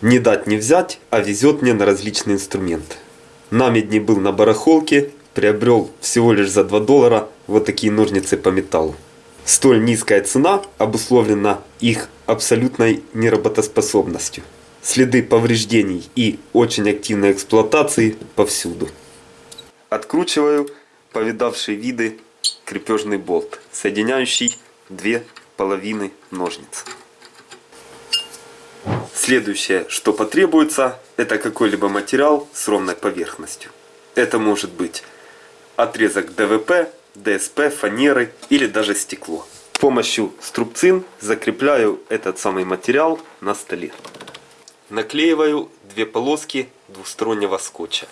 Не дать не взять, а везет мне на различные инструменты. На медне был на барахолке, приобрел всего лишь за 2 доллара вот такие ножницы по металлу. Столь низкая цена обусловлена их абсолютной неработоспособностью. Следы повреждений и очень активной эксплуатации повсюду. Откручиваю повидавшие виды крепежный болт, соединяющий две половины ножниц. Следующее, что потребуется, это какой-либо материал с ровной поверхностью. Это может быть отрезок ДВП, ДСП, фанеры или даже стекло. С помощью струбцин закрепляю этот самый материал на столе. Наклеиваю две полоски двухстороннего скотча.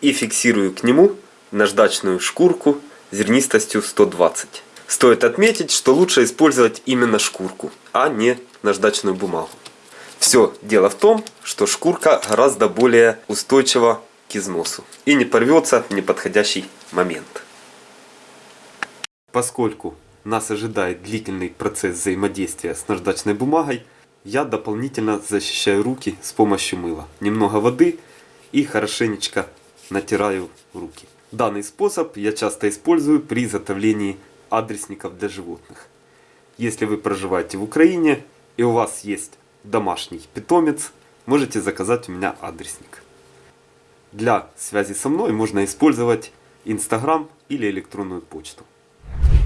И фиксирую к нему наждачную шкурку зернистостью 120. Стоит отметить, что лучше использовать именно шкурку, а не наждачную бумагу. Все дело в том, что шкурка гораздо более устойчива к износу и не порвется в неподходящий момент. Поскольку нас ожидает длительный процесс взаимодействия с наждачной бумагой, я дополнительно защищаю руки с помощью мыла. Немного воды и хорошенечко натираю руки. Данный способ я часто использую при изготовлении адресников для животных. Если вы проживаете в Украине и у вас есть домашний питомец, можете заказать у меня адресник. Для связи со мной можно использовать Инстаграм или электронную почту.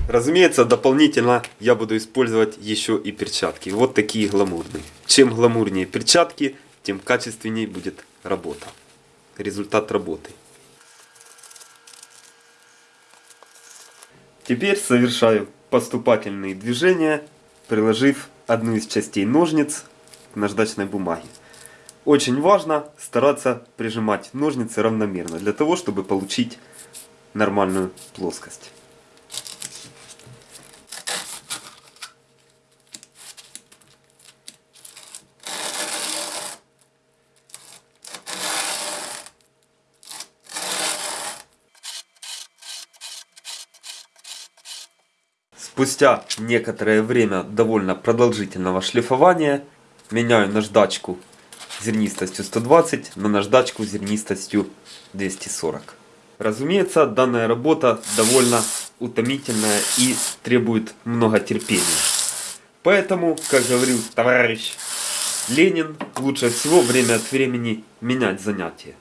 Разумеется, дополнительно я буду использовать еще и перчатки. Вот такие гламурные. Чем гламурнее перчатки, тем качественнее будет работа. Результат работы. Теперь совершаю поступательные движения, приложив одну из частей ножниц к наждачной бумаге. Очень важно стараться прижимать ножницы равномерно, для того, чтобы получить нормальную плоскость. Спустя некоторое время довольно продолжительного шлифования меняю наждачку зернистостью 120 на наждачку зернистостью 240. Разумеется, данная работа довольно утомительная и требует много терпения. Поэтому, как говорил товарищ Ленин, лучше всего время от времени менять занятия.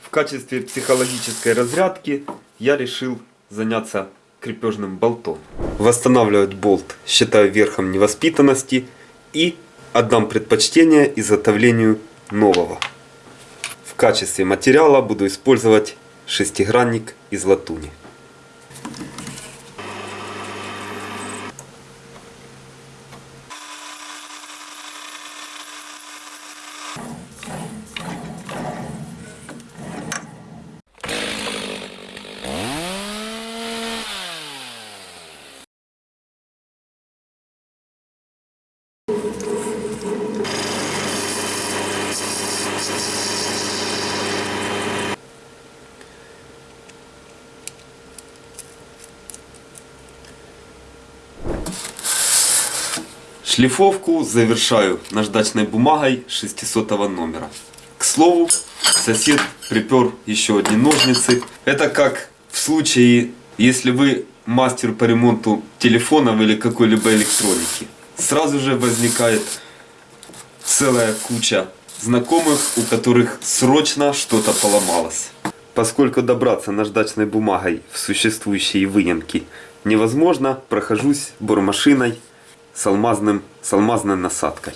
В качестве психологической разрядки я решил заняться крепежным болтом. Восстанавливать болт считаю верхом невоспитанности и отдам предпочтение изготовлению нового. В качестве материала буду использовать шестигранник из латуни. Шлифовку завершаю наждачной бумагой 600 номера. К слову, сосед припер еще одни ножницы. Это как в случае, если вы мастер по ремонту телефонов или какой-либо электроники. Сразу же возникает целая куча знакомых, у которых срочно что-то поломалось. Поскольку добраться наждачной бумагой в существующие выемки невозможно, прохожусь бормашиной с, алмазным, с алмазной насадкой.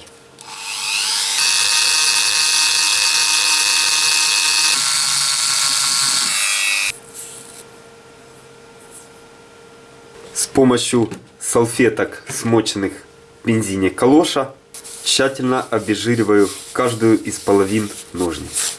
С помощью салфеток, смоченных в бензине калоша, тщательно обезжириваю каждую из половин ножниц.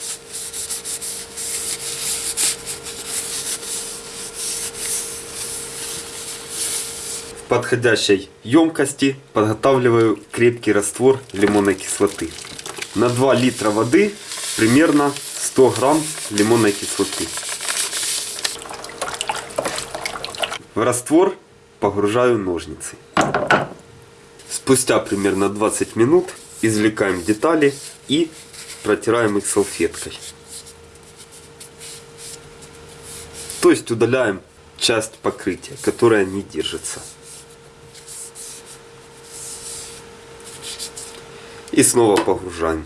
Подходящей емкости подготавливаю крепкий раствор лимонной кислоты. На 2 литра воды примерно 100 грамм лимонной кислоты. В раствор погружаю ножницы. Спустя примерно 20 минут извлекаем детали и протираем их салфеткой. То есть удаляем часть покрытия, которая не держится. И снова погружаем.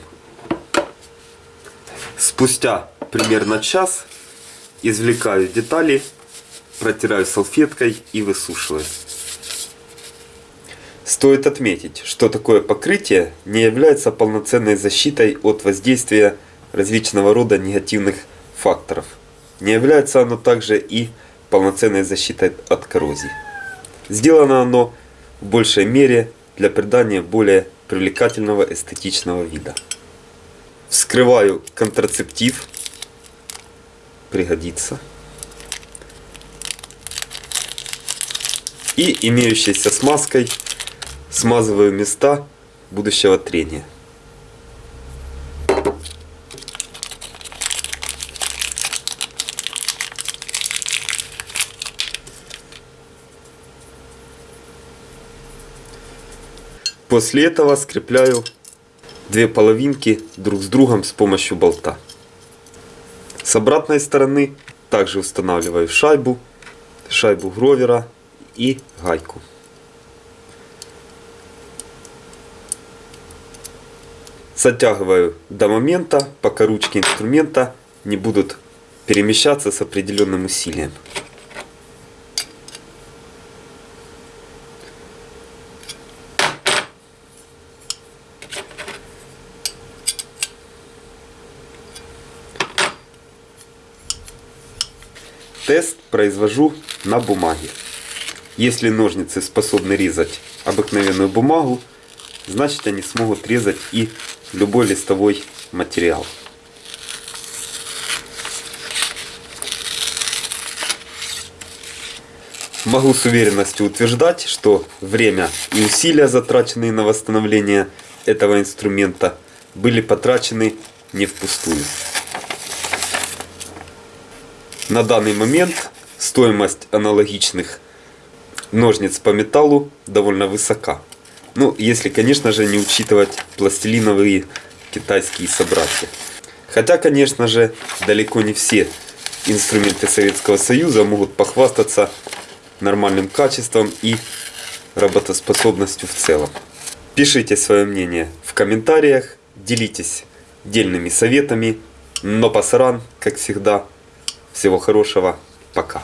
Спустя примерно час извлекаю детали, протираю салфеткой и высушиваю. Стоит отметить, что такое покрытие не является полноценной защитой от воздействия различного рода негативных факторов. Не является оно также и полноценной защитой от коррозии. Сделано оно в большей мере для придания более привлекательного эстетичного вида. Вскрываю контрацептив, пригодится. И имеющейся смазкой смазываю места будущего трения. После этого скрепляю две половинки друг с другом с помощью болта. С обратной стороны также устанавливаю шайбу, шайбу гровера и гайку. Затягиваю до момента, пока ручки инструмента не будут перемещаться с определенным усилием. Тест произвожу на бумаге. Если ножницы способны резать обыкновенную бумагу, значит они смогут резать и любой листовой материал. Могу с уверенностью утверждать, что время и усилия, затраченные на восстановление этого инструмента, были потрачены не впустую. На данный момент стоимость аналогичных ножниц по металлу довольно высока. Ну, если, конечно же, не учитывать пластилиновые китайские собратья. Хотя, конечно же, далеко не все инструменты Советского Союза могут похвастаться нормальным качеством и работоспособностью в целом. Пишите свое мнение в комментариях, делитесь дельными советами. Но пасаран, как всегда, всего хорошего, пока.